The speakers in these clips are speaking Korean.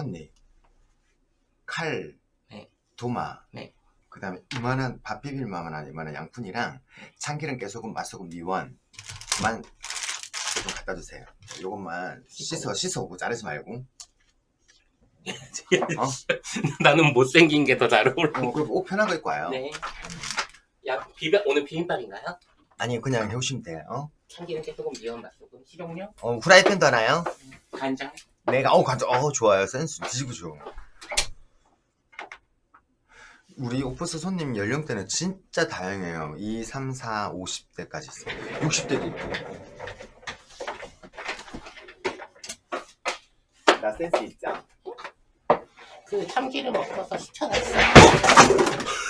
꽃잎, 칼, 네. 도마, 네. 그 다음에 이만한 밥 비빌 만한 이만한 양푼이랑 참기름, 깨소금, 맛소금, 미원만 좀 갖다 주세요. 요것만 씻어 씻어 오고 자르지 말고. 어? 나는 못생긴 게 더 잘 어울려. 어, 그리고 옷 편한 거 입고 와요. 네. 야, 비빔, 오늘 비빔밥인가요? 아니 그냥 해오시면 돼요. 어? 참기름, 깨소금, 미원, 맛소금, 식용유, 어, 후라이팬도 하나요? 간장. 내가 어 간장 어 좋아요 센스 뒤지고 좋아. 우리 오프스 손님 연령대는 진짜 다양해요. 2, 3, 4, 50대까지 있어요. 60대도 있고. 나 센스 있죠? 그 참기름 없어서 시켜놨어.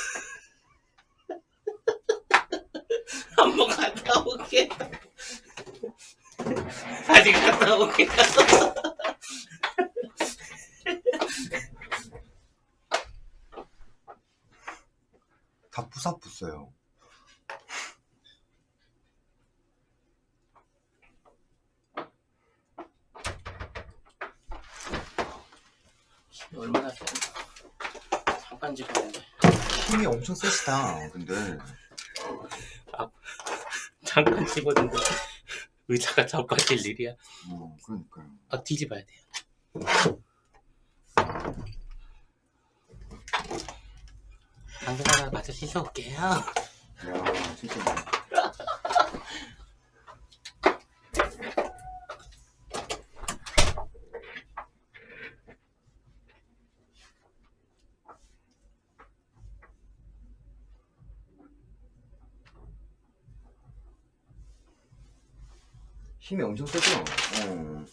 한번 갔다 올게. 다시 갔다 올게. 다 부사부어요. 얼마나 좋나. 잠깐 집었는데. 힘이 엄청 세시다. 근데 잠깐 집었는데. 의자가 자빠질 일이야. 어 그러니까요. 아, 뒤집어야 돼요. 당근 하나 마저 씻어올게요. 야 진짜. 힘이 엄청 세죠? 어.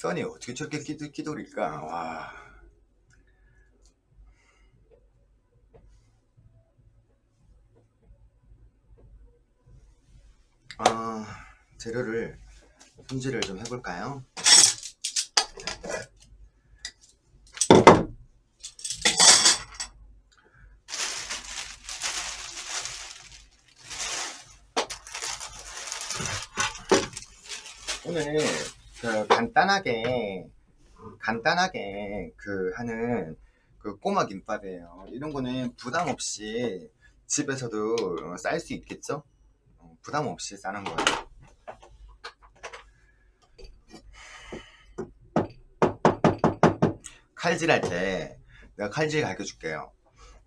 써니 어떻게 저렇게 끼도, 끼돌일까? 와. 아, 재료를 손질을 좀 해볼까요? 오늘 그 간단하게 간단하게 그 하는 그 꼬마 김밥이에요. 이런 거는 부담 없이 집에서도 쌀 수 있겠죠? 어, 부담 없이 싸는 거예요. 칼질할 때 내가 칼질 가르쳐 줄게요.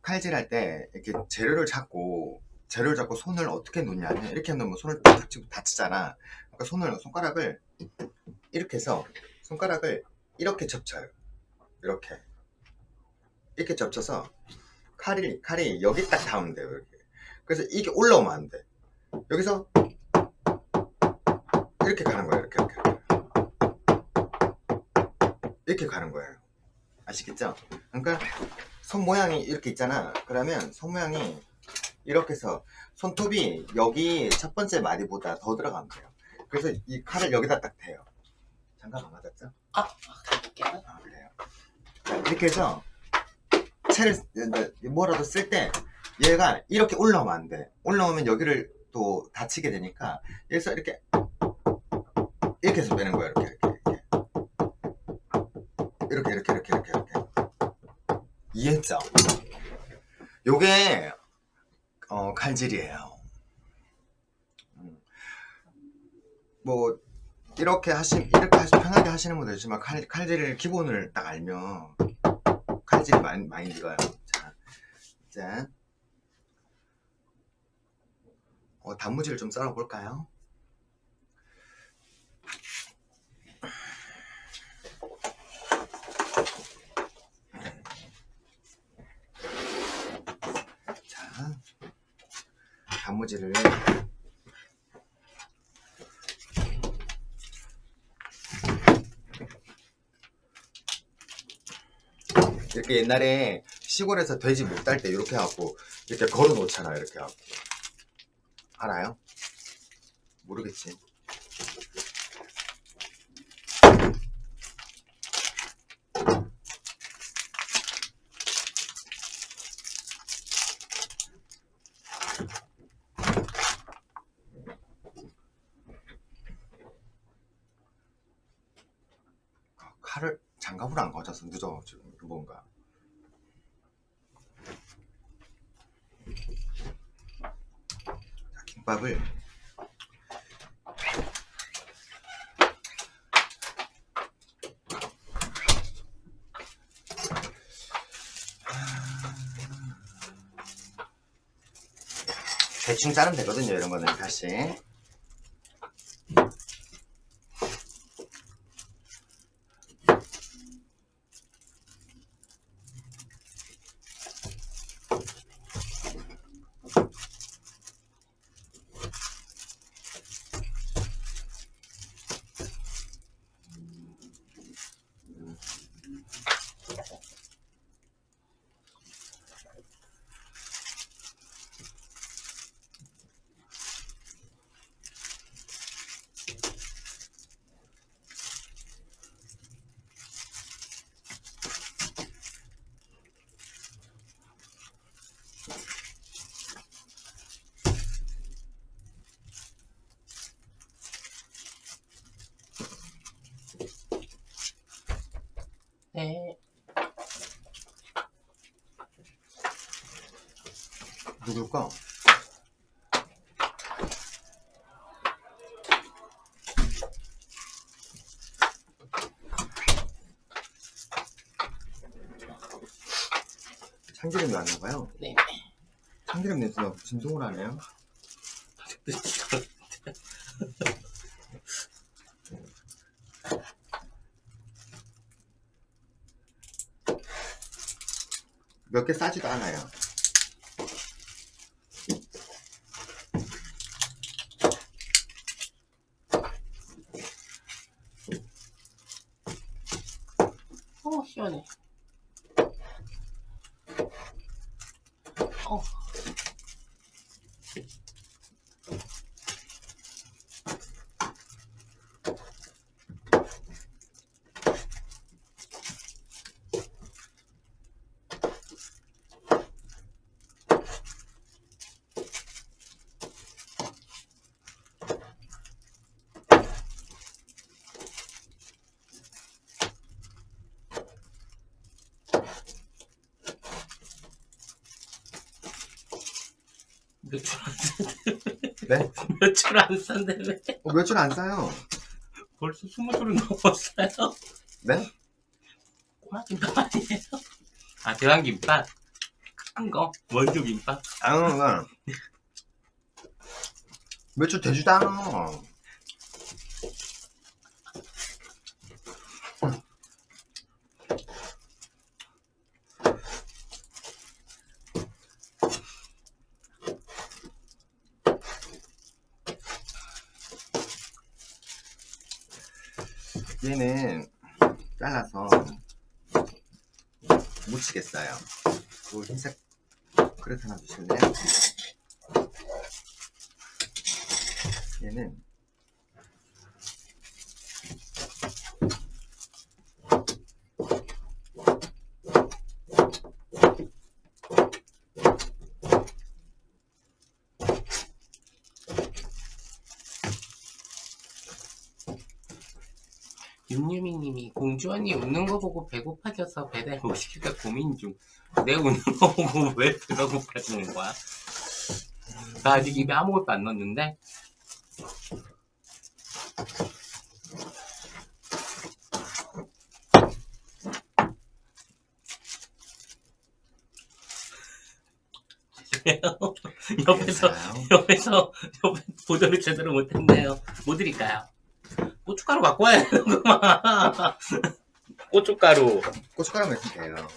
칼질할 때 이렇게 재료를 잡고 재료를 잡고 손을 어떻게 놓냐면 이렇게 놓으면 손을 다치, 다치잖아. 그러니까 손을 손가락을 이렇게 해서 손가락을 이렇게 접쳐요. 이렇게 이렇게 접쳐서 칼이 칼이 여기 딱 닿으면 돼요. 이렇게. 그래서 이게 올라오면 안 돼. 여기서 이렇게 가는 거예요. 이렇게 이렇게 이렇게 가는 거예요. 아시겠죠? 그러니까 손 모양이 이렇게 있잖아. 그러면 손 모양이 이렇게 해서 손톱이 여기 첫 번째 마디보다 더 들어가면 돼요. 그래서 이 칼을 여기다 딱 대요. 장갑 안 맞았죠? 아, 가볼게요. 아 그래요. 자, 이렇게 해서 채를 뭐라도 쓸 때 얘가 이렇게 올라오면 안 돼. 올라오면 여기를 또 다치게 되니까 여기서 이렇게 이렇게 해서 빼는 거예요. 이렇게 이렇게 이렇게 이렇게 이렇게 이렇게 이렇게 이해했죠? 요게 어, 칼질이에요. 음. 뭐 이렇게 하시 이렇게 하시 편하게 하시는 분도 있지만 칼, 칼질을 기본을 딱 알면 칼질이 많이 많이 익어요. 자, 이제 어, 단무지를 좀 썰어 볼까요? 단무지를. 이렇게 옛날에 시골에서 돼지 못 딸 때 이렇게 해갖고 이렇게 걸어 놓잖아요 이렇게 해갖고. 알아요? 모르겠지 칼을 가져서 늦어 지금 뭔가. 자, 김밥을. 대충 자르면 되거든요 이런 거는 사실 네. 누굴까? 참기름이 왔나 봐요. 네. 참기름 냄새가 진동을 하네요. 몇 개 싸지도 않아요. 어, 시원해. 어. 몇줄 안 산대. 네? 몇 줄 안 산대. 왜? 어, 며칠 안 싸요. 벌써 스무 줄은 넘었어요. 네? 꼬마김밥 아니에요? 아, 대왕김밥? 큰 거? 원조김밥? 아, 응, 며칠 되지도 않아. 얘는 잘라서 묻히겠어요. 그 흰색 그릇 하나 주실래요? 얘는 윤유미님이 공주 언니 웃는 거 보고 배고파져서 배달 못 시킬까 고민 중. 내 웃는 거 보고 왜 배가 고파지는 거야? 나 아직 입에 아무것도 안 넣었는데. 옆에서. 옆에서 옆에 보조를 제대로 못했네요. 뭐 드릴까요? 고춧가루 갖고 와야 되는구만. 고춧가루. 고춧가루 넣으면 돼요.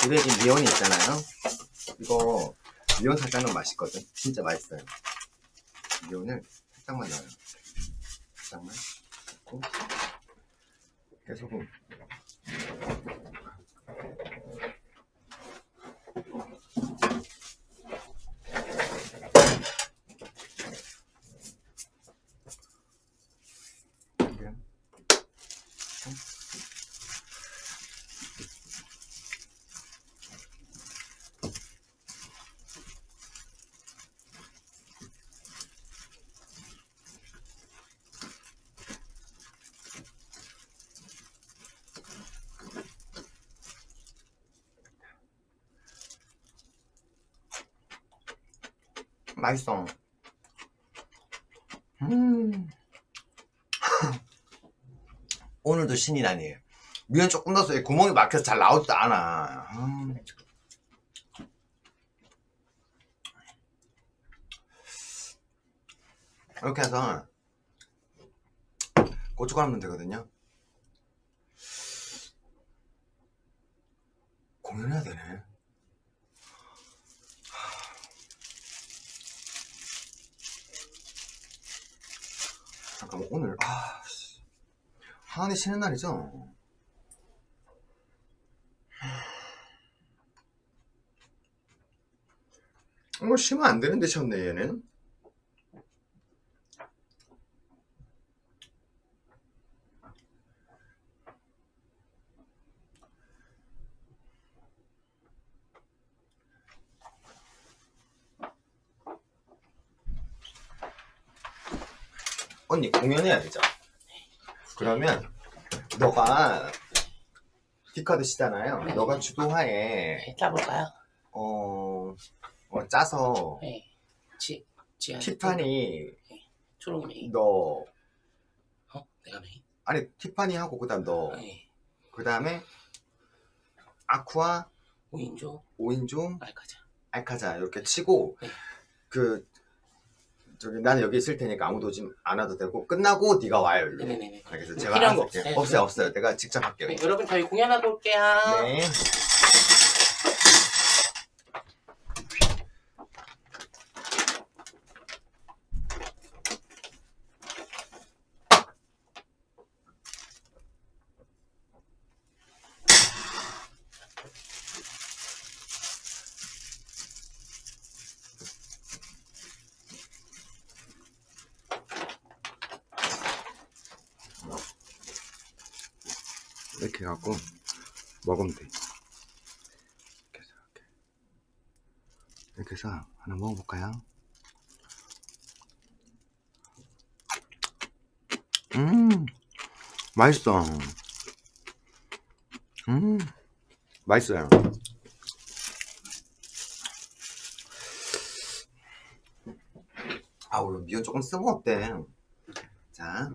집에 이 미온이 있잖아요. 이거 미온 살짝 넣으면 맛있거든. 진짜 맛있어요. 미온을 살짝만 넣어요. 살짝만 넣고 깨소금 그냥 맛있어. 음. 오늘도 신이 나니. 미연 조금 이 구멍이 막혀서 잘 나오지도 않아. 음. 이렇게 해서 고춧가루 넣으면 되거든요. 공연해야 되네. 잠깐만 오늘 아 씨. 하은이 쉬는 날이죠? 이거 쉬면 안 되는데 쉬었네 얘는 언니 공연해야 되죠? 그러면 너가 디카드 시잖아요 네. 너가 주도하에 네, 짜볼까요? 어, 어, 짜서 네. 지, 지한 티파니 초록이 메인. 너 어? 내가 메인? 아니 티파니 하고 그 다음 너 네. 그다음에 아쿠아 5인조 오인종 알카자. 알카자 이렇게 치고 네. 그 저기 나는 여기 있을 테니까 아무도 오지 안 와도 되고 끝나고 네가 와요 일로 네네네. 알겠어 제가 필요한 거. 없어요? 없어요 없어요 내가 직접 할게요 네, 여러분 저희 공연하고 올게요. 네. 이렇게 해갖고 먹으면 돼. 이렇게 해서 이렇게. 이렇게 해서 하나 먹어볼까요? 음, 맛있어. 음, 맛있어요. 아우, 미연 조금 쓰면 어때? 자.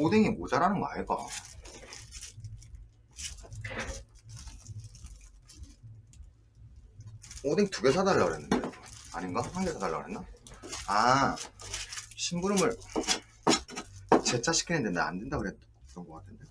오뎅이 모자라는 거 아이가? 오뎅 두 개 사달라 그랬는데 아닌가? 한 개 사달라 그랬나? 아 심부름을 재차 시키는데 나 안 된다 그랬던 것 같은데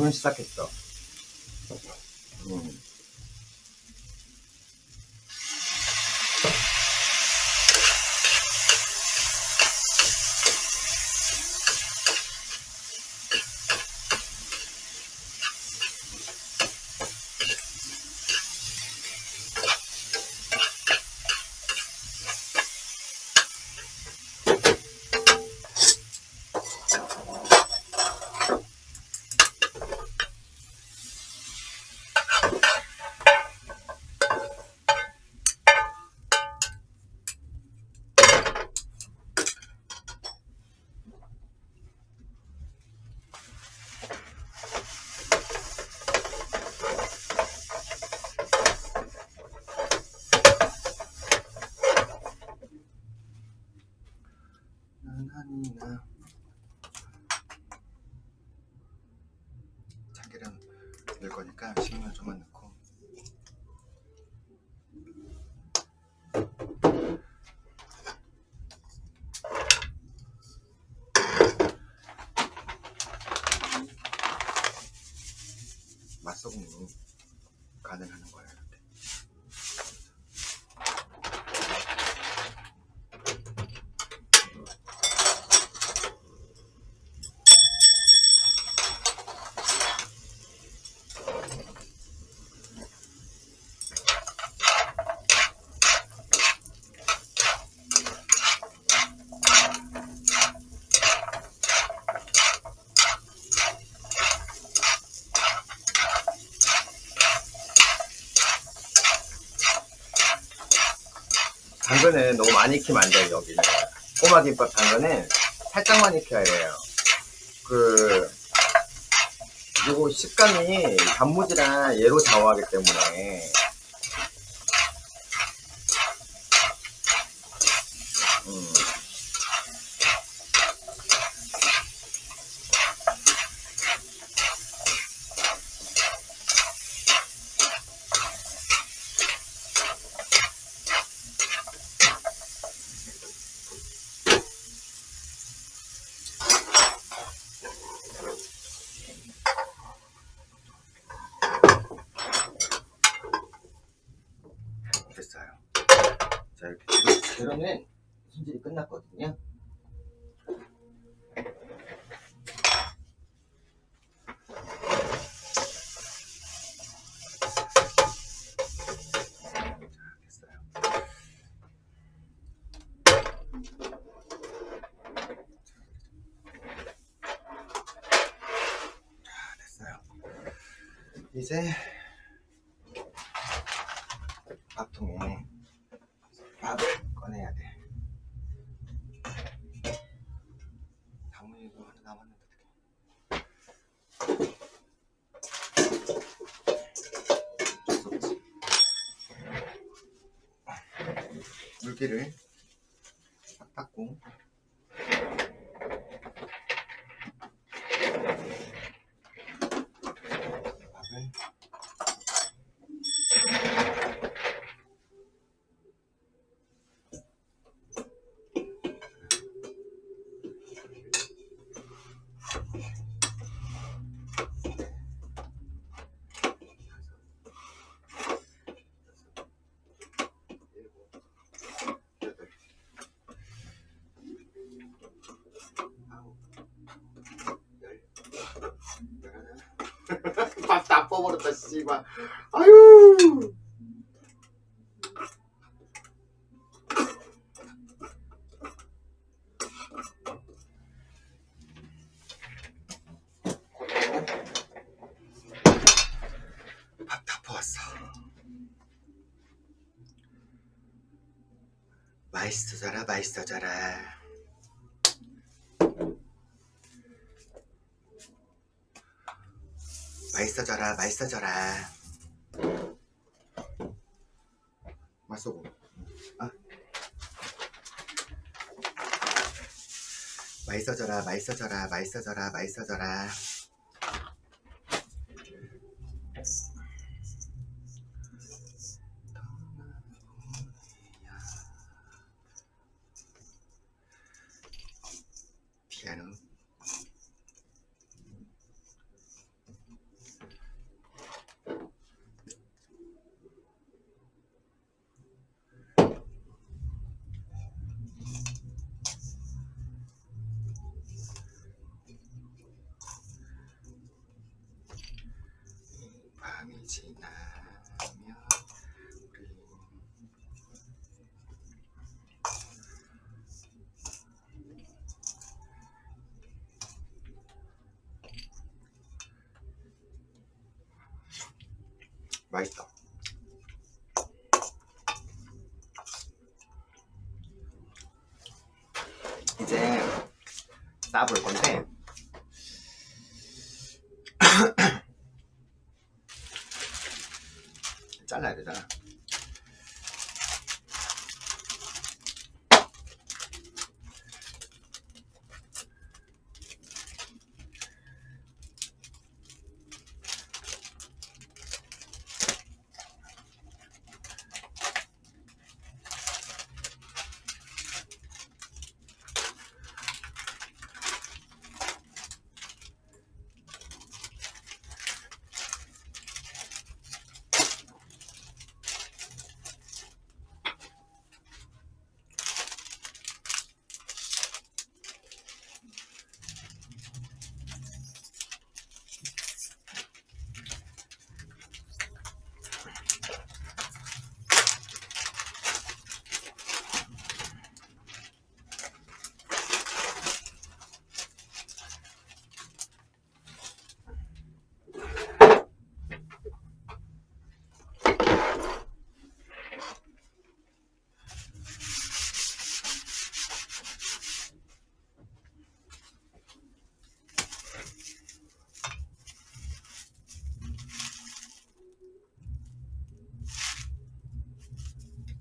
공연 시작했어. 음. 당근을 너무 많이 익히면 안 돼요 여기는 꼬마 김밥 당근은 살짝만 익혀야 돼요. 그 그리고 식감이 단무지랑 얘로 좌우하기 때문에 음. 이렇게 재료- 재료는 손질이 끝났거든요. 자, 됐어요. 자, 됐어요. 이제 밥통에 밥을 꺼내야 돼. 당면이도 하나 남았는데 어떡해. 어쩔 수 없지. 물기를 딱 닦고 밥을 여덟, 아홉, 열, 열하나. 뽑아버렸다, 씨발. 아유! 밥다 퍼왔어. 맛있어져라, 맛있어져라. 맛있어져라, 맛있어져라. 맛소고. 아. 맛있어져라, 맛있어져라, 맛있어져라, 맛있어져라.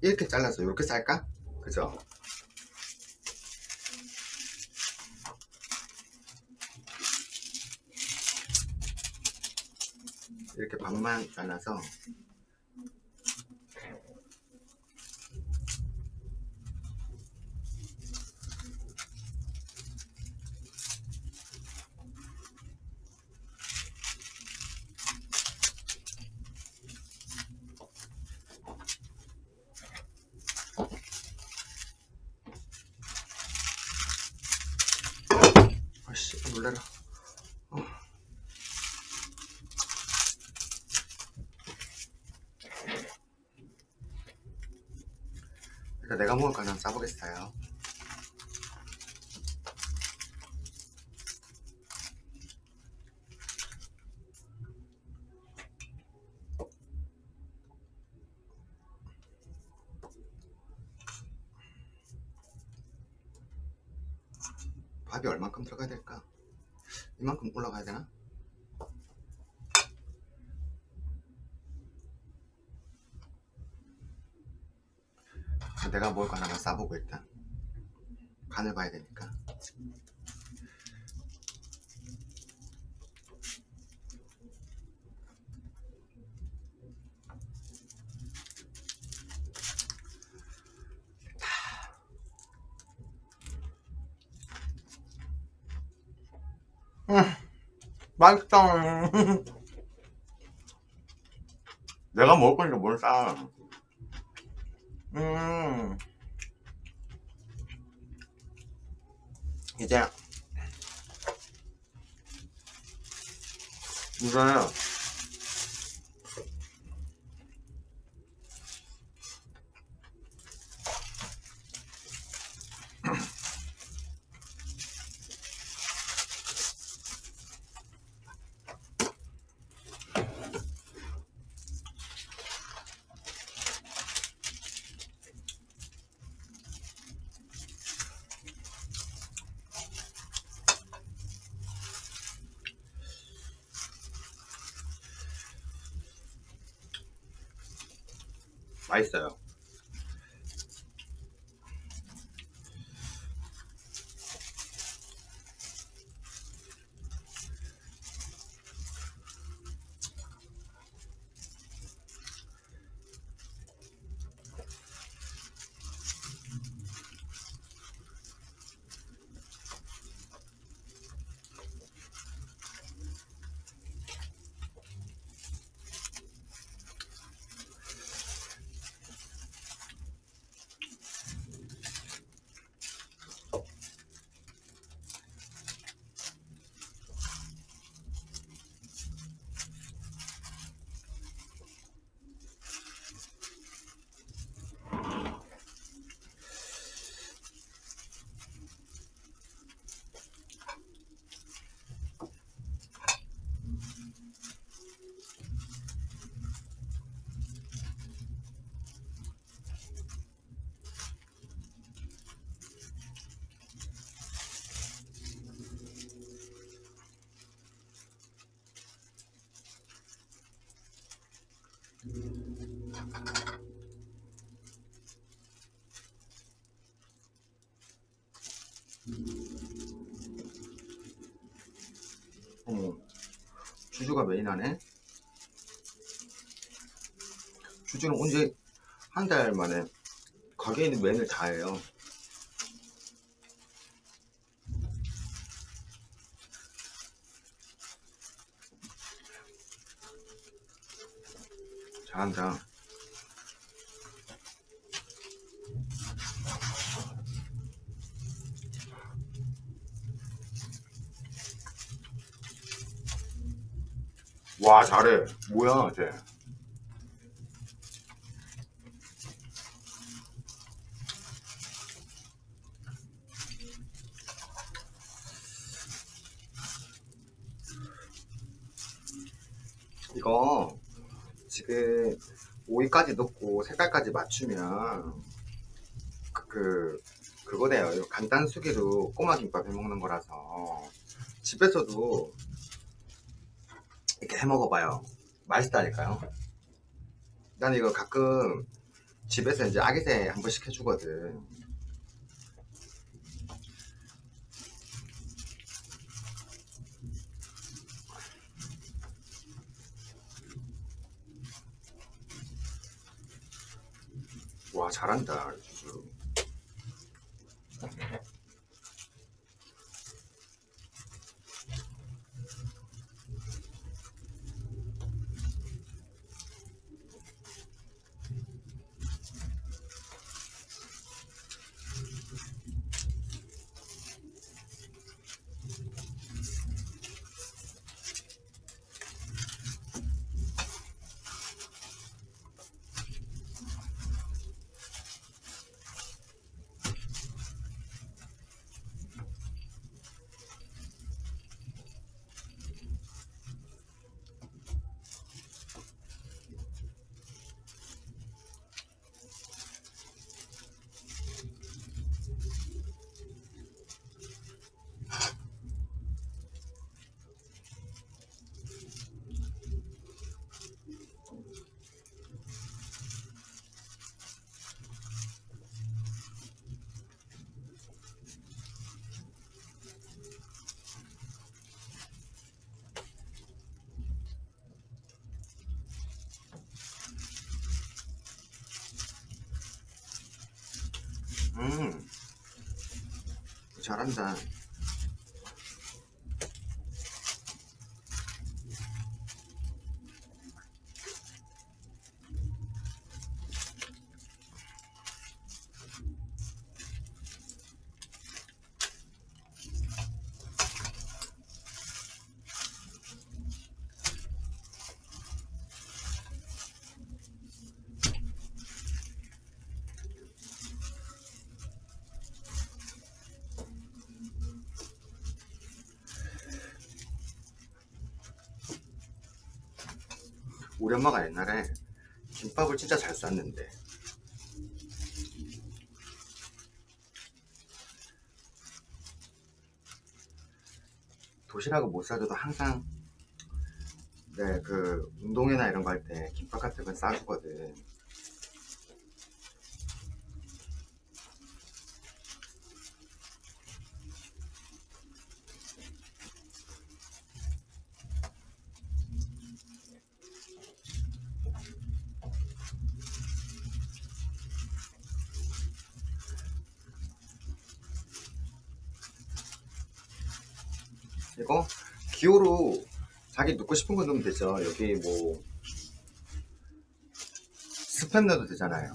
이렇게 잘라서 이렇게 쌀까? 그죠? 이렇게 반만 잘라서 놀래라. 어. 일단 거는 싸보겠어요. 밥이 얼만큼 들어가야 될까? 이만큼 올라가야 되나? 자, 내가 하나만 싸 보고 일단 간을 봐야 되니까 맛있다 내가 먹을 거니까 뭘 싸. 음. 이제 이제 맛있어요. 어머, 주주가 메인하네. 주주는 언제 한 달 만에 가게에 있는 메인을 다 해요. 잘한다. 와 잘해. 뭐야 쟤. 이거 지금 오이까지 넣고 색깔까지 맞추면 그, 그 그거네요. 이거 간단 수기로 꼬마 김밥 해 먹는 거라서 집에서도 해 먹어봐요. 맛있다니까요. 난 이거 가끔 집에서 이제 아기새 한 번씩 해주거든. 와 잘한다 음. 잘한다 우리 엄마가 옛날에 김밥을 진짜 잘 쌌는데. 도시락을 못 싸줘도 항상 네, 그 운동회나 이런 거 할 때 김밥 같은 건 싸주거든 이거 기호로 거 넣으면 되죠. 여기 뭐 스팸 넣어도 되잖아요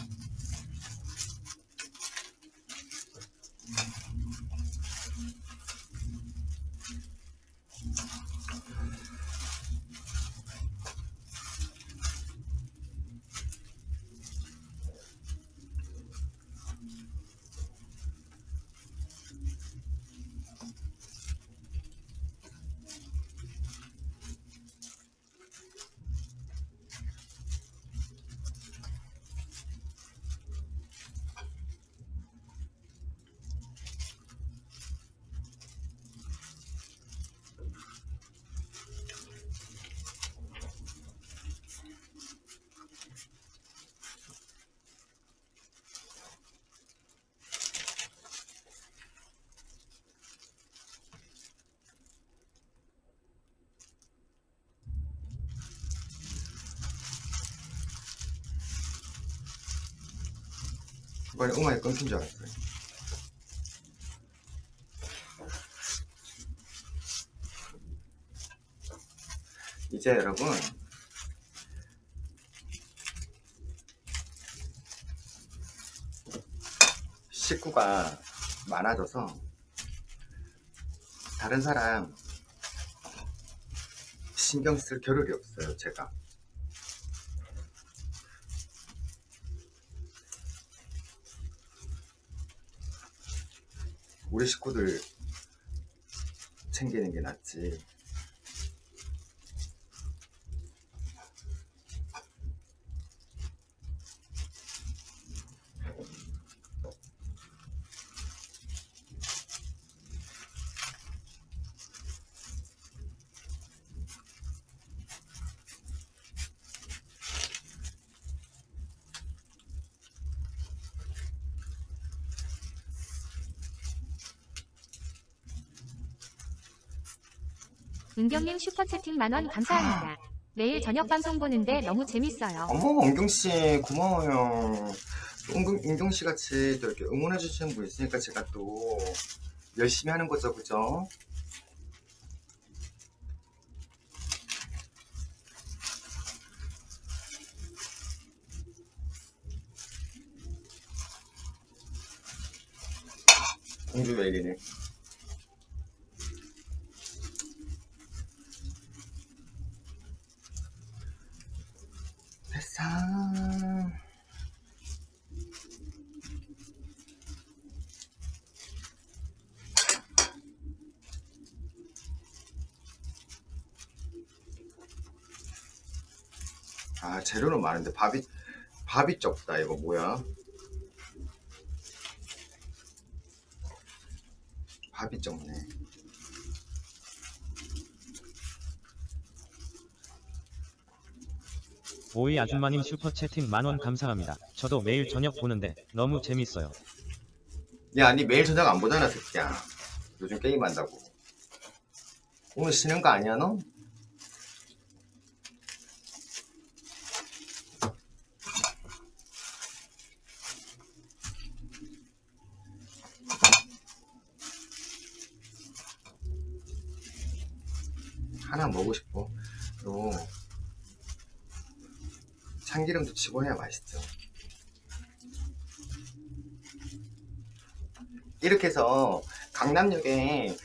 음악이 끊긴 줄 알았어요. 이제 여러분 식구가 많아져서 다른 사람 신경 쓸 겨를이 없어요 제가 우리 식구들 챙기는 게 낫지 은경님 슈퍼채팅 만원 감사합니다. 매일 저녁 방송 보는데 너무 재밌어요. 어머 은경씨 고마워요 은경, 은경씨 같이 또 이렇게 응원해 주시는 분 있으니까 제가 또 열심히 하는 거죠 그죠? 공주 왜 이러네 됐어 아 재료는 많은데 밥이 밥이 적다 이거 뭐야? 밥이 적네 오이 아줌마님 슈퍼채팅 만원 감사합니다. 저도 매일 저녁 보는데 너무 재밌어요. 야, 니 매일 저녁 안 보잖아, 새끼야. 요즘 게임한다고. 오늘 쉬는 거 아니야, 너? 먹고 싶어. 그리고 해야 맛있죠. 이렇게 해서 강남역에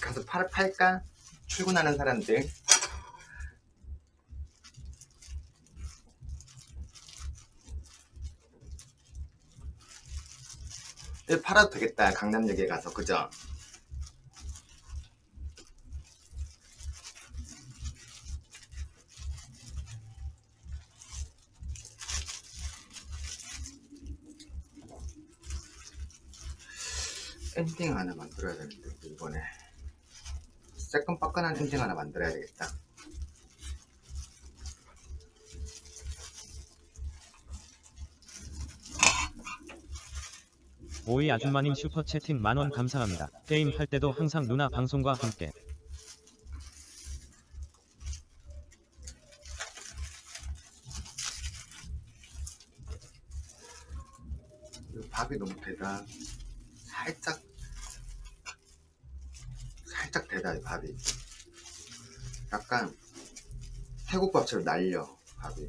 가서 팔, 팔까? 출근하는 사람들 이거 팔아도 되겠다 강남역에 가서 그죠? 엔딩 하나 만들어야 되는데 이번에 새끈빠끈한 엔딩 하나 만들어야 되겠다 오이 아줌마님 슈퍼 채팅 만원 감사합니다. 게임 할 때도 항상 누나 방송과 함께. 밥이 너무 되다 살짝 살짝 되다 이 밥이. 약간 태국밥처럼 날려 밥이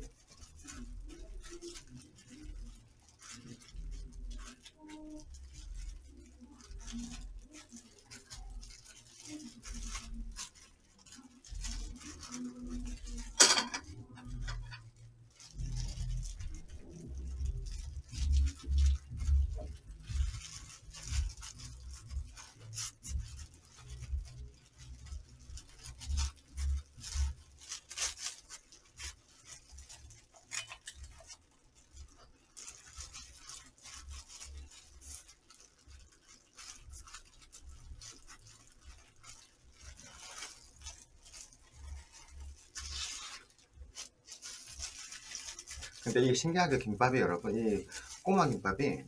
근데 이게 신기하게 김밥이 여러분 이 꼬마 김밥이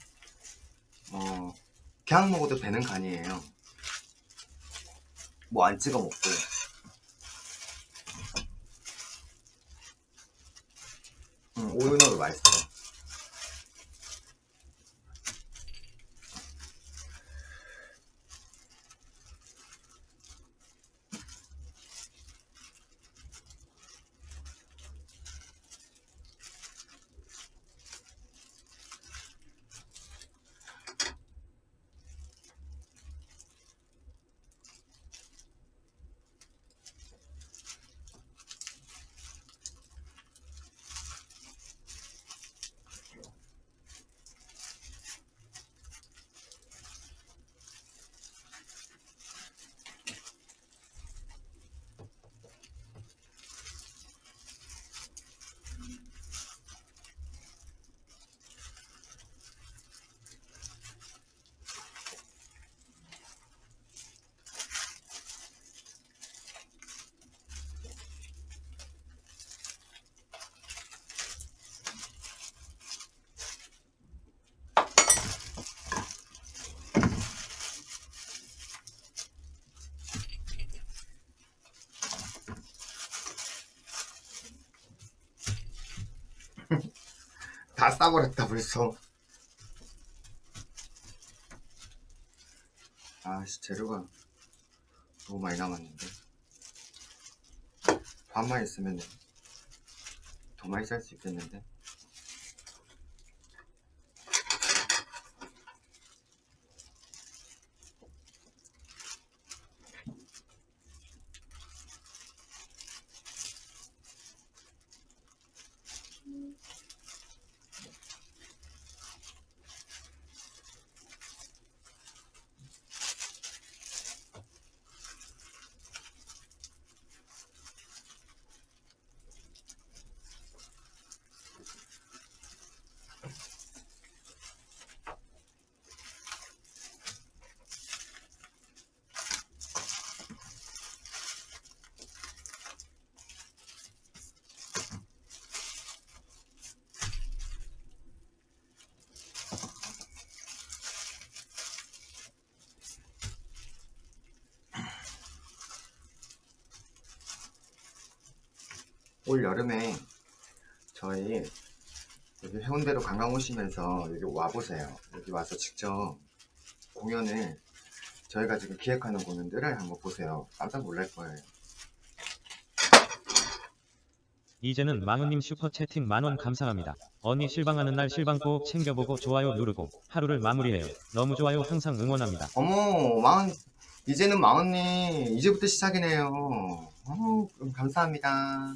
어 그냥 먹어도 배는 간이에요. 뭐 안 찍어 먹고 다 싸버렸다 벌써. 아씨 재료가 너무 많이 남았는데. 반만 있으면 더 많이 쌀 수 있겠는데 올 여름에 저희 여기 해운대로 관광 오시면서 여기 와보세요. 여기 와서 직접 공연을 저희가 지금 기획하는 공연들을 한번 보세요. 깜짝 놀랄 거예요. 이제는 마흔님 슈퍼 채팅 만원 감사합니다. 언니 실방하는 날 실방 꼭 챙겨보고 좋아요 누르고 하루를 마무리해요. 너무 좋아요 항상 응원합니다. 어머 마흔 이제는 마흔님 이제부터 시작이네요 어, 감사합니다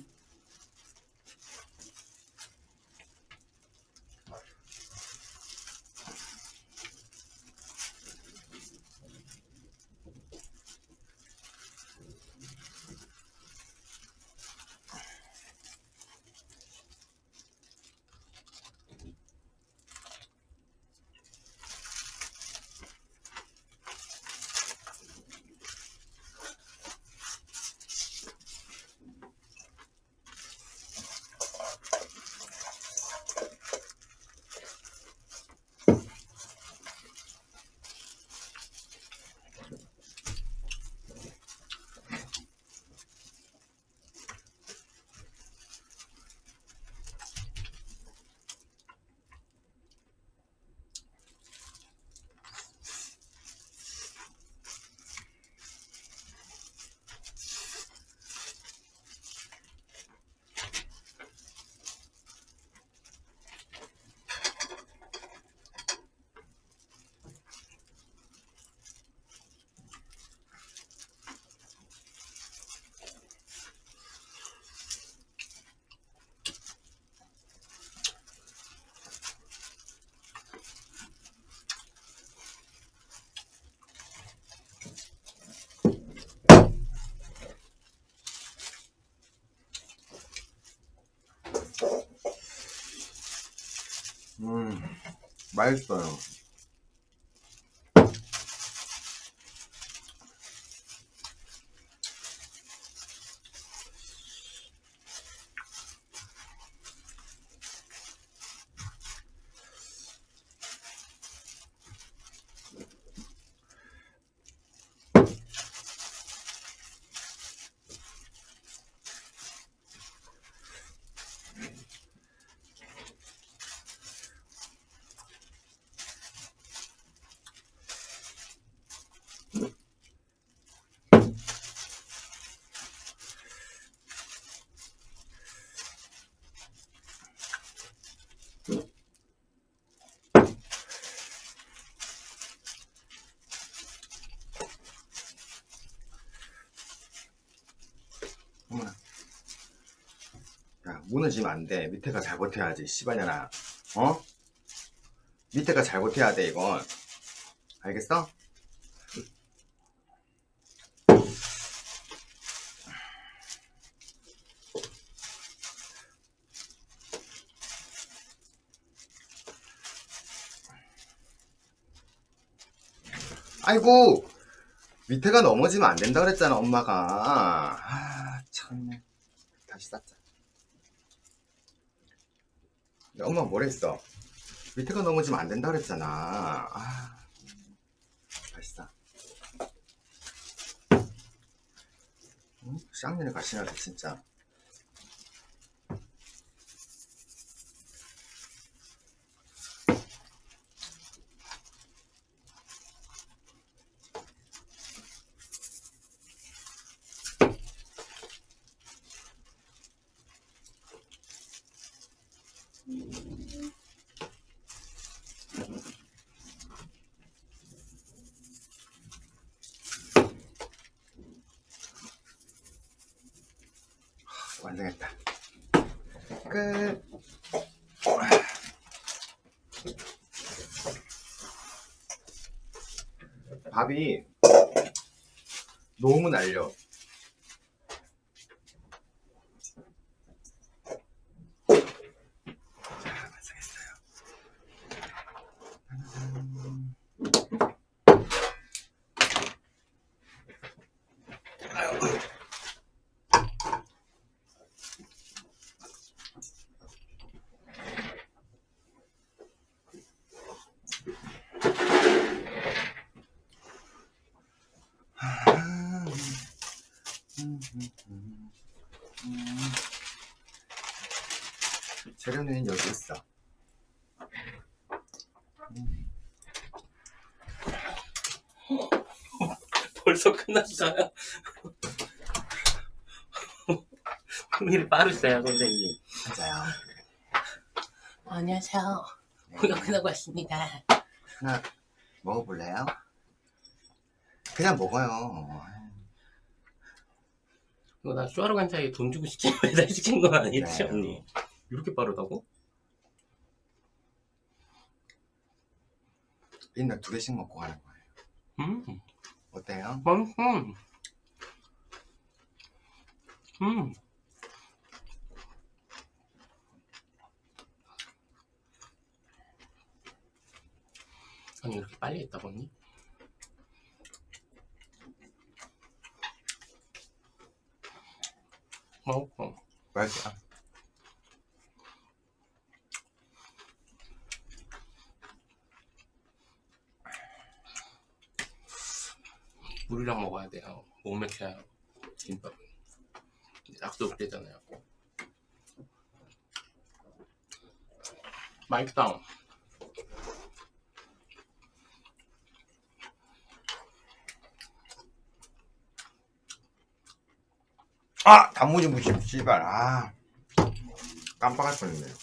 맛있어요 야 무너지면 안돼. 밑에가 잘 버텨야지 씨발년아. 어? 밑에가 잘 버텨야 돼 이건. 알겠어? 아이고! 밑에가 넘어지면 안 된다 그랬잖아 엄마가 아 참네 다시 쌓자 근데 엄마가 뭐라 했어? 밑에가 넘어지면 안 된다 그랬잖아. 아쌓 응? 쌍년의 가시나서 진짜 완성했다 끝 밥이 너무 날려 자 완성했어요 재료는 여기 있어. 벌써 끝났어요. 손이 빠르세요 선생님 맞아요. 안녕하세요 네. 구역하고 왔습니다 하나 먹어볼래요? 그냥 먹어요. 이거 나 쇼하러 간 사이에 돈 주고 시킨 배달 시킨 건 아니지 네. 언니 이렇게 빠르다고? 일단 두 개씩 먹고 가는 거예요. 음 어때요? 맛있어 음 아니 이렇게 빨리 했다고 언니? 맛있어 맛있어요. 물이랑 먹어야 돼요. 못 맥혀요. 김밥은. 약속 되잖아요. 맛있다. 아! 단무지 무침, 씨발. 아. 깜빡할 뻔 했네요.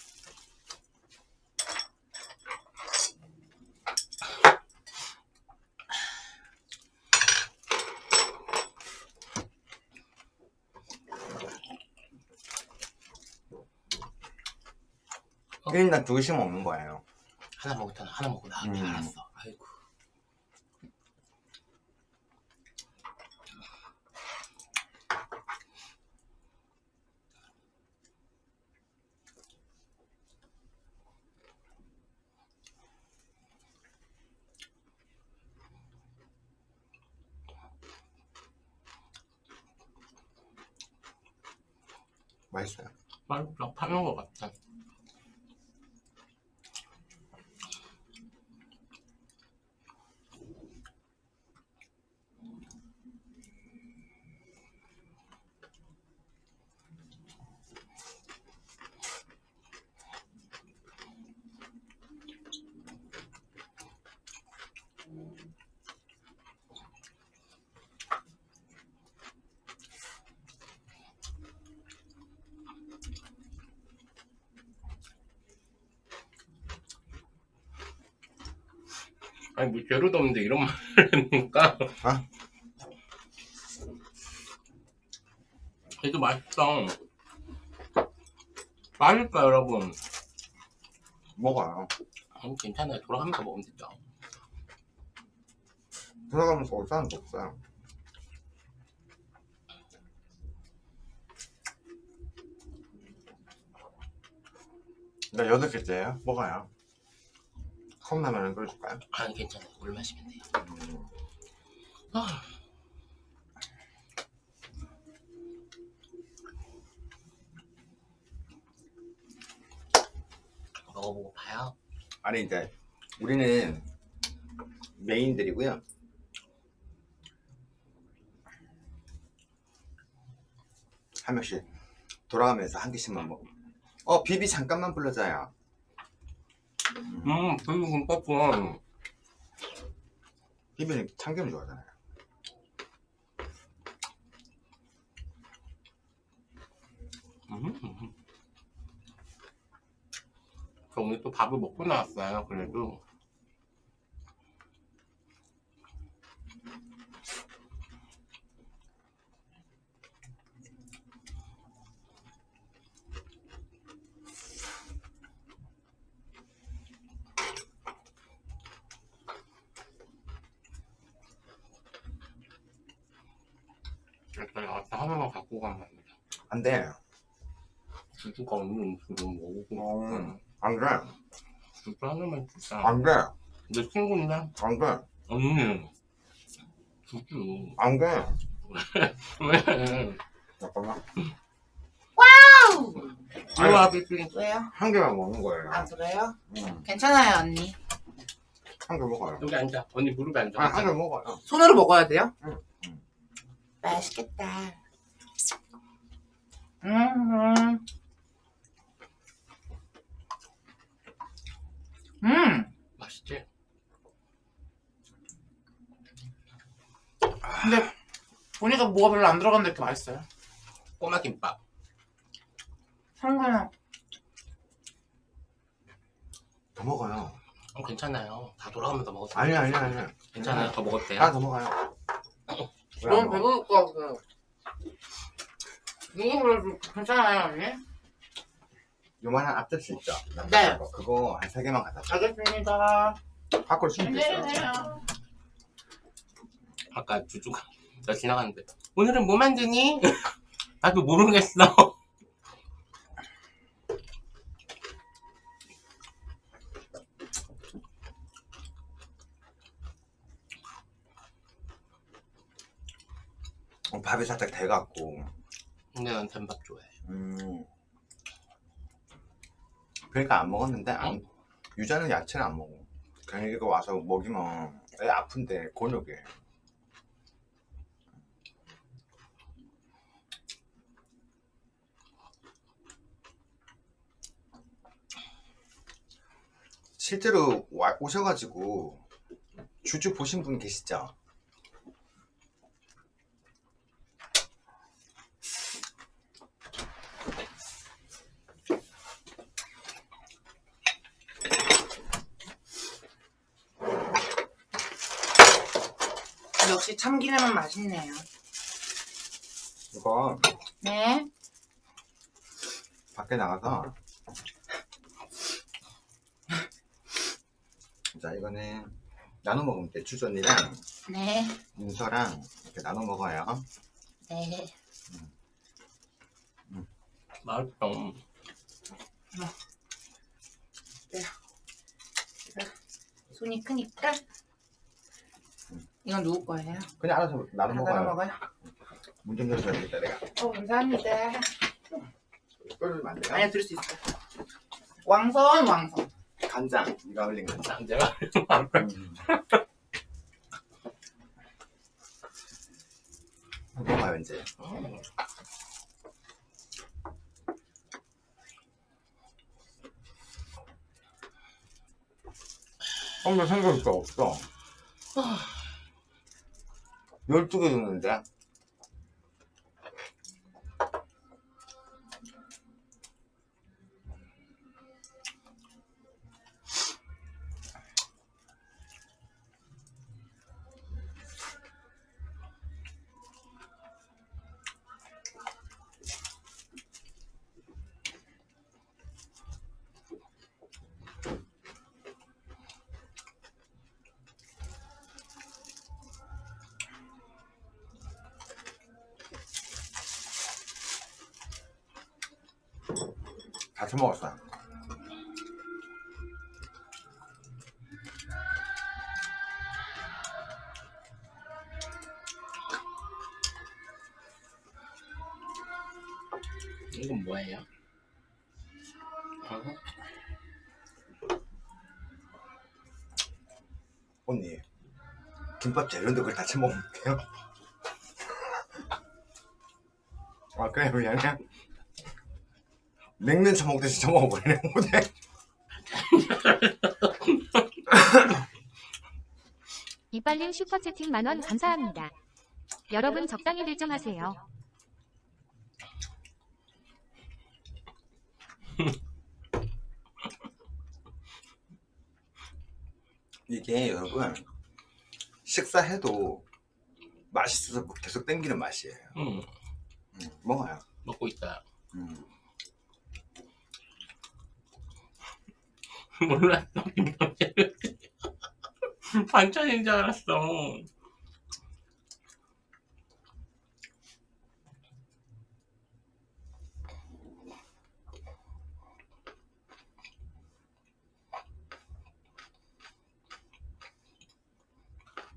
일단 두 개씩 먹는 거예요. 하나 먹었잖아. 하나 먹고 나. 음. 알았어. 아이고. 맛있어요. 맛있다. 파는 것 같아. 아니 뭐 재료도 없는데 이런 말을 하니까. 아? 그래도 맛있다. 맛있다 여러분. 먹어요. 음, 괜찮아요. 돌아가면서 먹으면 되죠. 돌아가면서 올 사람도 없어요. 나 여덟 개째예요. 먹어요. 컵라면을 끓여줄까요? 아니 괜찮아요. 물 마시면 돼요. 음. 아. 먹어보고 봐요. 아니 이제 우리는 메인들이고요. 한 명씩 돌아가면서 한 개씩만 먹어. 어 비비 잠깐만 불러줘요. 음, 그리고 김밥은 비비는 참기름 좋아하잖아요. 음. 저 오늘 또 밥을 먹고 나왔어요. 그래도 일단 아까 하나만 갖고 가면 안 돼. 안 돼. 주주가 없는 음식을 먹고 어, 싶어. 안 돼. 주주 하나만 주자. 안 돼. 내 친구인데? 안 돼. 언니. 주주. 안 돼. 왜? 잠깐만. 이리 와, 삐삐. 왜요? 한 개만 먹는 거예요. 아 그래요? 음, 괜찮아요 언니 한 개 먹어요. 여기 앉아. 언니 무릎에 앉아. 아, 한 개 먹어요. 손으로 먹어야 돼요? 응, 응. 맛있겠다 음, 음. 맛있지? 근데 보니까 뭐가 별로 안 들어갔는데 이렇게 맛있어요 꼬마 김밥. 상관없. 더 먹어요. 어, 괜찮아요. 다 돌아가면서 먹었어요. 아니 아니 아니. 괜찮아요. 더 먹었대요. 더 먹어요. 너무 먹어? 배고플 것 같아요. 이거 그래도 괜찮아요, 언니? 요만한 앞접시 있죠? 네. 거. 그거 한 세 개만 갖다 줘. 알겠습니다. 밖으로 숨겨 있어. 안녕하세요. 아까 주주가 나 지나갔는데 오늘은 뭐 만드니? 나도 모르겠어. 밥이 살짝 돼갖고. 근데 난 된밥 좋아해. 음. 그러니까 안 먹었는데 안, 유자는 야채는 안 먹어. 그냥 이거 와서 먹이면 애 아픈데 곤욕에. 실제로 와- 오셔가지고 주주 보신 분 계시죠? 역시 참기름은 맛있네요. 이거 네. 밖에 나가서 자 이거는 나눠 먹으면 돼 주전이랑 네. 문서랑 이렇게 나눠 먹어요 네. 맛있어. 손이 크니까. 이건 누구 거예요? 그냥 알아서 나눠 다 먹어요 따라 먹어요? 문좀 열어줘야겠다 내가 어, 감사합니다. 끓으면 안 돼요? 아니야, 들을 수 있어요. 왕선, 왕선. 간장 네가 올린 간장 음. 먹어요 이제 엄마 생각보다 없어 12개 줬는데 언니 김밥 재료인데 그걸 다 처먹으면 돼요? 아 그래 미안해 냉면 처먹듯이 처먹어버리네 오늘 이빨님 슈퍼채팅 만원 감사합니다. 여러분 적당히 결정하세요. 이게 여러분 식사해도 맛있어서 계속 땡기는 맛이에요 응, 음, 먹어요 먹고 있어요. 음. 몰랐어. 반찬인 줄 알았어.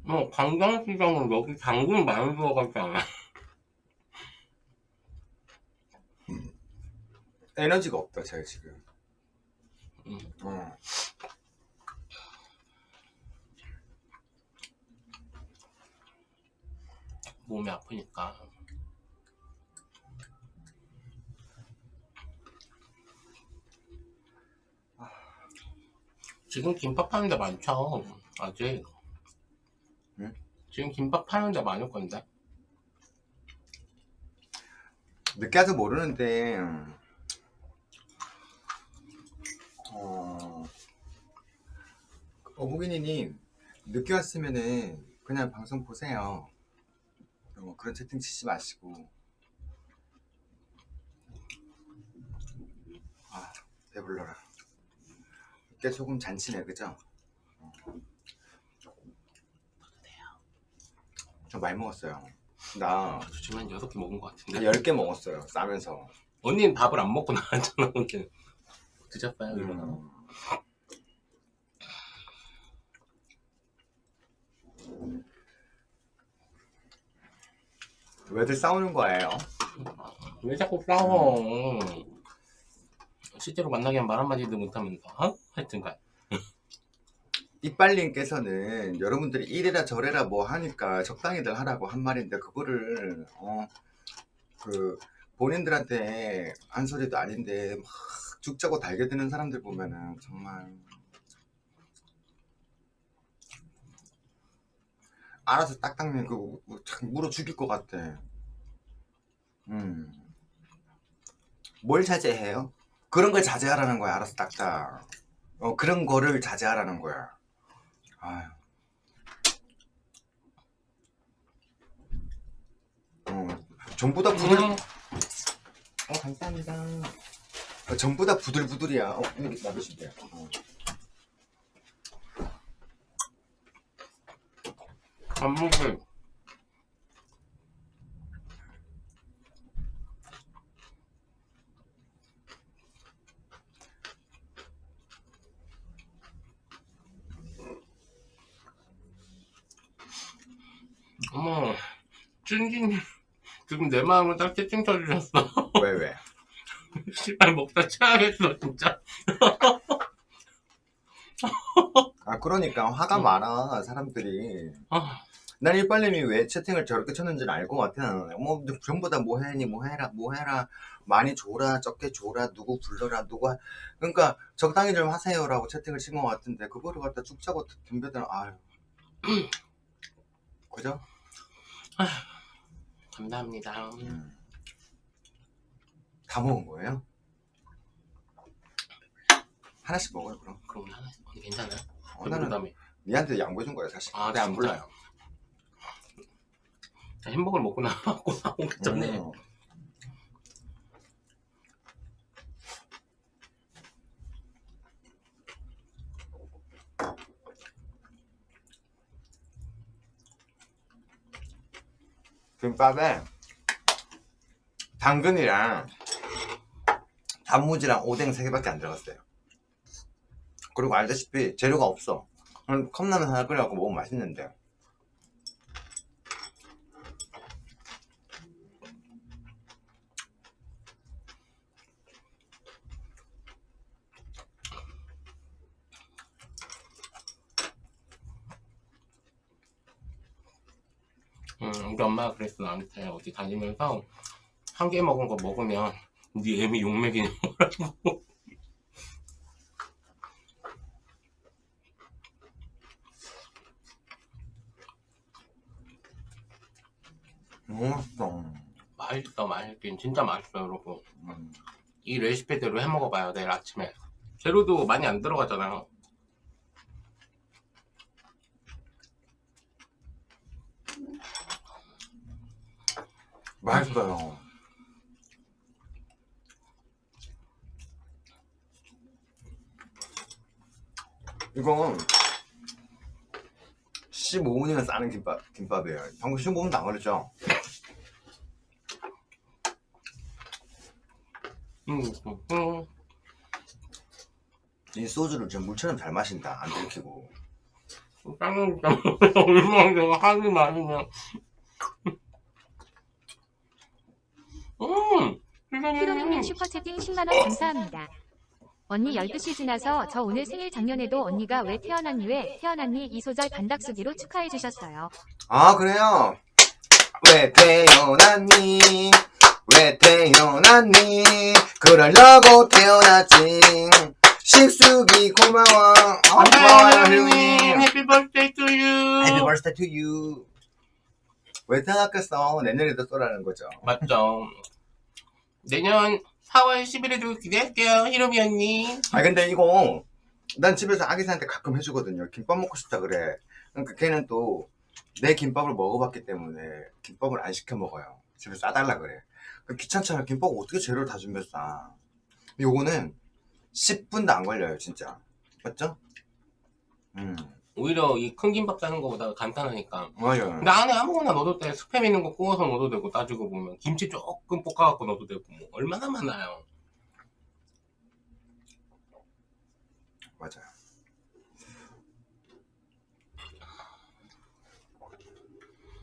뭐 관광시장은 여기 당근 많이 들어가잖아. 에너지가 없다 제가 지금 음. 어. 몸이 아프니까. 지금 김밥 파는 데 많죠. 아직. 지금 김밥 파는 데 많을 건데. 늦게 와서 모르는데 음. 어... 그 어묵이니님 늦게 왔으면은 그냥 방송 보세요. 어, 그런 채팅 치지 마시고. 아 배불러라. 이게 조금 잔치네 그죠? 저 많이 먹었어요. 나저 지금 한 6개 먹은 것 같은데 한 10개 먹었어요. 싸면서. 언니는 밥을 안 먹고 나왔잖아 드셨어요 이거 음. 왜들 싸우는 거예요? 왜 자꾸 싸워 실제로 만나게 하면 말 한마디도 못하면서 어? 하여튼간 이빨님께서는 여러분들이 이래라 저래라 뭐 하니까 적당히들 하라고 한 말인데 그거를 어 그 본인들한테 한 소리도 아닌데 막 죽자고 달겨드는 사람들 보면은 정말 알아서 딱딱면 그 물어 죽일 것 같아. 음. 뭘 자제해요? 그런 걸 자제하라는 거야. 알아서 딱딱. 어 그런 거를 자제하라는 거야. 아유. 어, 전부 다 부들, 음, 어, 감사합니다. 어, 전부 다 부들부들이야. 어, 여기 놔두시면 돼요. 어. 밥 먹을 어머 찐진 지금 내 마음을 딱 채팅 쳐주셨어 왜, 왜? 씨발 먹다 취하겠어 진짜 아, 그러니까 화가 음. 많아, 사람들이. 아, 난 일빨님이 왜 채팅을 저렇게 쳤는지는 알 것 같아. 뭐, 전부 다 뭐 해니, 뭐 해라, 뭐 해라. 많이 줘라, 적게 줘라, 누구 불러라. 하... 그러니까 적당히 좀 하세요 라고 채팅을 친 것 같은데, 그거를 갖다 쭉 짜고 덤벼드는, 아유. 그죠? 감사합니다 음. 다 먹은 거예요? 하나씩 먹어요, 그럼. 그럼 하나 언니 괜찮아요? 어, 나는 그다음에 니한테 양보해준 거야, 사실. 아, 근데 안 진짜? 불러요. 햄버거를 먹고 나왔고 나오기 전에 음. 김밥에 당근이랑 단무지랑 오뎅 3개밖에 안 들어갔어요. 그리고 알다시피 재료가 없어. 컵라면 하나 끓여갖고 먹으면 맛있는데. 음, 우리 엄마가 그랬어 나한테. 어디 다니면서 한 개 먹은 거 먹으면 네 애미 너무 맛있어. 맛있어 맛있긴. 진짜 맛있어 여러분. 음. 이 레시피대로 해 먹어봐요 내일 아침에. 재료도 많이 안 들어가잖아 맛있어요. 이건 15분이면 싸는 김밥, 김밥이에요. 방금 15분도 안 걸렸죠? 음, 음, 음. 이 소주를 지금 물처럼 잘 마신다. 안 들키고. 빵은 진짜 얼마나 하기 많으면 음 히로미님 슈퍼채팅 10만원 감사합니다. 언니 12시 지나서 저 오늘 생일 작년에도 언니가 왜 태어났니 왜 태어났니 이 소절 반닥수기로 축하해 주셨어요. 아, 그래요? 왜 태어났니? 왜 태어났니? 그러려고 태어났지. 식숙이 고마워. 어, 고마워요, 혜룡이. Happy birthday to you. Happy birthday to you. 왜 태어났겠어? 내년에도 쏘라는 거죠. 맞죠. 내년 4월 11일도 기대할게요, 히로미 언니. 아 근데 이거 난 집에서 아기사한테 가끔 해주거든요. 김밥 먹고 싶다 그래. 그러니까 걔는 또 내 김밥을 먹어봤기 때문에 김밥을 안 시켜 먹어요. 집에 싸달라 그래. 그 귀찮잖아. 김밥 어떻게 재료를 다 준비해서 싸. 요거는 10분도 안 걸려요, 진짜. 맞죠? 음, 오히려 이 큰 김밥 싸는 거보다 간단하니까. 맞아요. 근데 안에 아무거나 넣어도 돼. 스팸 있는 거 구워서 넣어도 되고 따지고 보면 김치 조금 볶아갖고 넣어도 되고 뭐 얼마나 많아요. 맞아요.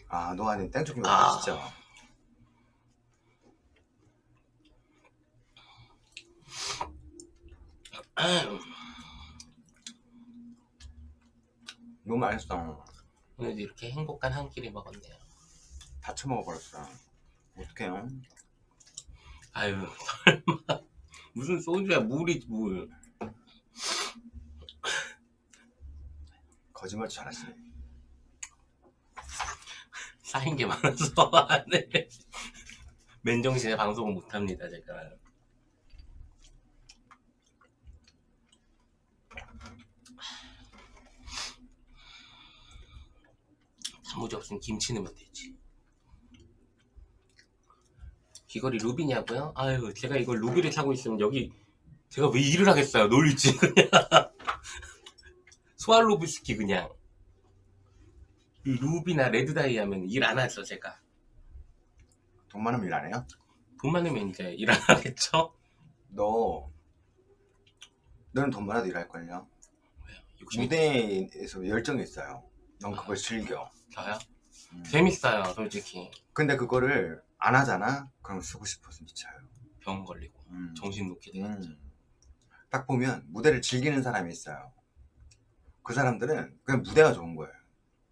아, 노아님 땡초김밥 아. 맛있죠? 너무 맛있어. 오늘도 이렇게 행복한 한 끼를 먹었네요. 다 처먹어버렸어. 어떡해요? 아유 설마 무슨 소주야 물이 물. 거짓말 잘하시네. 쌓인 게 많아서 안 해. 맨정신에 방송을 못합니다 제가. 단무지 없으면 김치 넣으면 되지. 귀걸이 루비냐고요? 아유 제가 이걸 루비를 차고 있으면 여기 제가 왜 일을 하겠어요 놀지 그냥 스왈로브스키 그냥 이 루비나 레드다이 하면 일 안 하죠 제가 돈 많으면 일 안 해요? 돈 많으면 이제 일 안 하겠죠? 너, 너는 돈 많아도 일할걸요? 욕심이 무대에서 열정이 있어요. 넌 그걸 즐겨. 저요? 음. 재밌어요 솔직히 근데 그거를 안 하잖아? 그럼 쓰고 싶어서 미쳐요. 병 걸리고 음. 정신 놓게 되겠죠 음. 딱 보면 무대를 즐기는 사람이 있어요. 그 사람들은 그냥 무대가 좋은 거예요.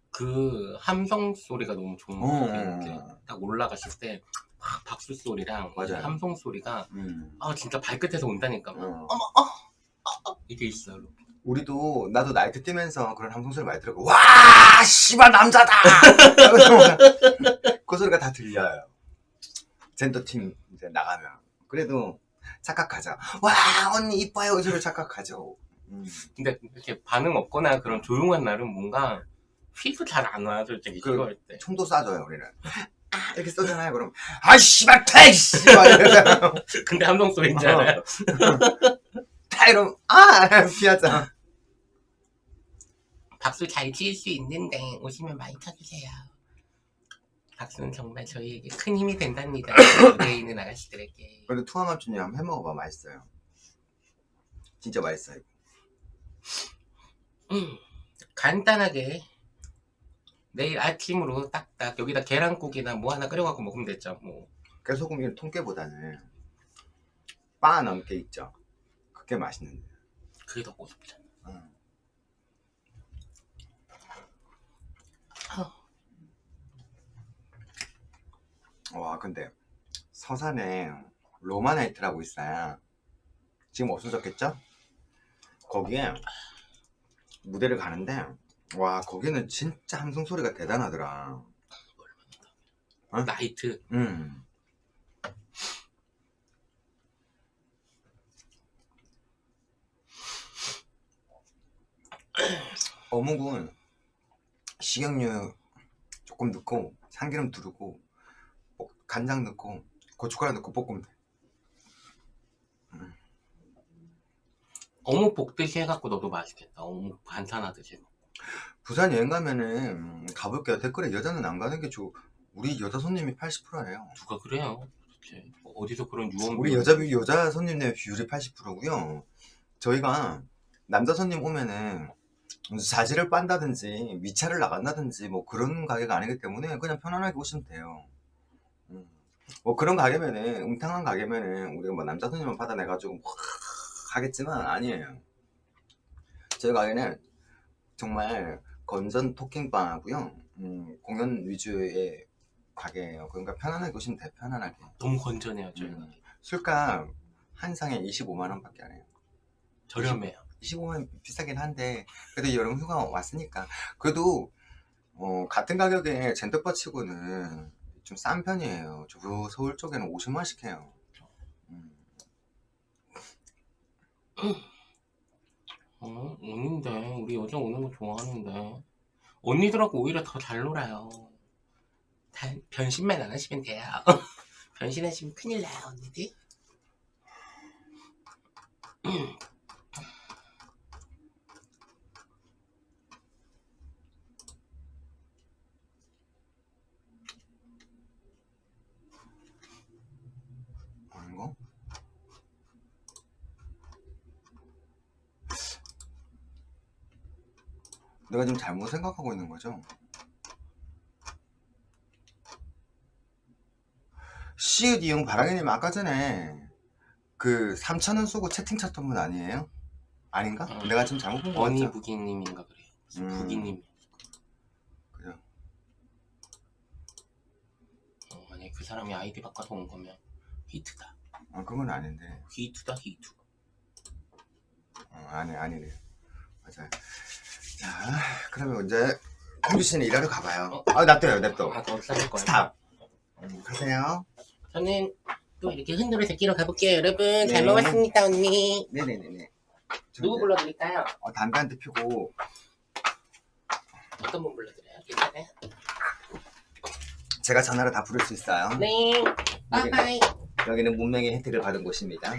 그 함성 소리가 너무 좋은 어, 것 어, 이렇게 어. 딱 올라가실 때 막 박수 소리랑 맞아요. 함성 소리가 음. 아 진짜 발끝에서 온다니까 어. 이게 있어요 우리도 나도 나이트 뛰면서 그런 함성 소리 많이 들었고 와 씨발 남자다! 그 소리가 다 들려요. 젠더 팀 이제 나가면. 그래도 착각하죠 와 언니 이뻐요. 이 소리 착각하죠. 음. 근데 이렇게 반응 없거나 그런 조용한 날은 뭔가 휘도 잘 안 와요 솔직히 그- 시도할 때. 총도 쏴줘요 우리는 아, 이렇게 쏘잖아요. 그럼 아 씨발 퇴 씨발. 근데 함성 소리잖아요. 다 이러면 아 피하자 박수 잘 칠 수 있는데 오시면 많이 쳐주세요. 박수는 정말 저희에게 큰 힘이 된답니다. 무대에 있는 아가씨들에게. 그래도 투하맘주님 한번 해먹어봐 맛있어요 진짜 맛있어요 음, 간단하게 내일 아침으로 딱딱 여기다 계란국이나 뭐 하나 끓여갖고 먹으면 됐죠. 뭐 깨소금이 통깨보다는 바 넘게 있죠 그게 맛있는데 그게 더 고급잖아. 와 근데 서산에 로마나이트라고 있어요 지금 없어졌겠죠? 거기에 무대를 가는데 와 거기는 진짜 함성 소리가 대단하더라 어? 나이트 음. 어묵은 식용유 조금 넣고 참기름 두르고 볶- 간장 넣고 고춧가루 넣고 볶으면 돼 어묵 볶듯이 해갖고 넣어도 맛있겠다. 어묵 반찬하듯이. 부산 여행 가면은 음, 가볼게요 댓글에 여자는 안 가는 게 좋. 우리 여자 손님이 80%예요 누가 그래요? 도대체 어디서 그런 유언 우리 여자 비- 여자 손님의 비율이 80%고요. 저희가 남자 손님 오면은 자지를 빤다든지 위차를 나간다든지 뭐 그런 가게가 아니기 때문에 그냥 편안하게 오시면 돼요. 음. 뭐 그런 가게면은 음탕한 가게면은 우리가 뭐 남자 손님만 받아내가지고 확 하겠지만 아니에요. 저희 가게는 정말 건전 토킹바고요. 음, 공연 위주의 가게예요. 그러니까 편안하게 오시면 돼요. 편안하게. 너무 건전해요 저희가. 음. 술값 한 상에 25만 원 밖에 안 해요. 저렴해요. 25만 원 비싸긴 한데 그래도 여름 휴가 왔으니까 그래도 어, 같은 가격에 젠더바 치고는 좀 싼 편이에요. 저 서울 쪽에는 50만 원씩 해요. 음. 어? 언니인데 우리 여자 오는 거 좋아하는데 언니들하고 오히려 더 잘 놀아요 단 변신만 안 하시면 돼요 변신하시면 큰일 나요 언니들 아닌가? 내가 지금 잘못 생각하고 있는 거죠? 시읒 이용 바라기님 아까 전에 그 3천원 쏘고 채팅 쳤던 분 아니에요? 아닌가? 어. 내가 지금 잘못 본거 언니 같죠? 부기님인가 그래요 음. 부기님 그죠? 어, 만약에 그 사람이 아이디 바꿔서 온 거면 히트다 아 그건 아닌데 히트다 히트 어, 아니 아니래요 맞아요 자 그러면 이제 공주 씨는 일하러 가봐요. 아 놔둬요 냅둬. 아 더 싸질 거예요? Stop. 음, 가세요. 저는 또 이렇게 흔들어 제끼러 가볼게요. 여러분 잘 네. 먹었습니다 언니. 네네네네. 누구 불러드릴까요? 어, 담배 한 대 피고. 어떤 분 불러드려요? 괜찮아요? 제가 전화로 다 부를 수 있어요. 네. Bye bye. 여기는 문명의 혜택을 받은 곳입니다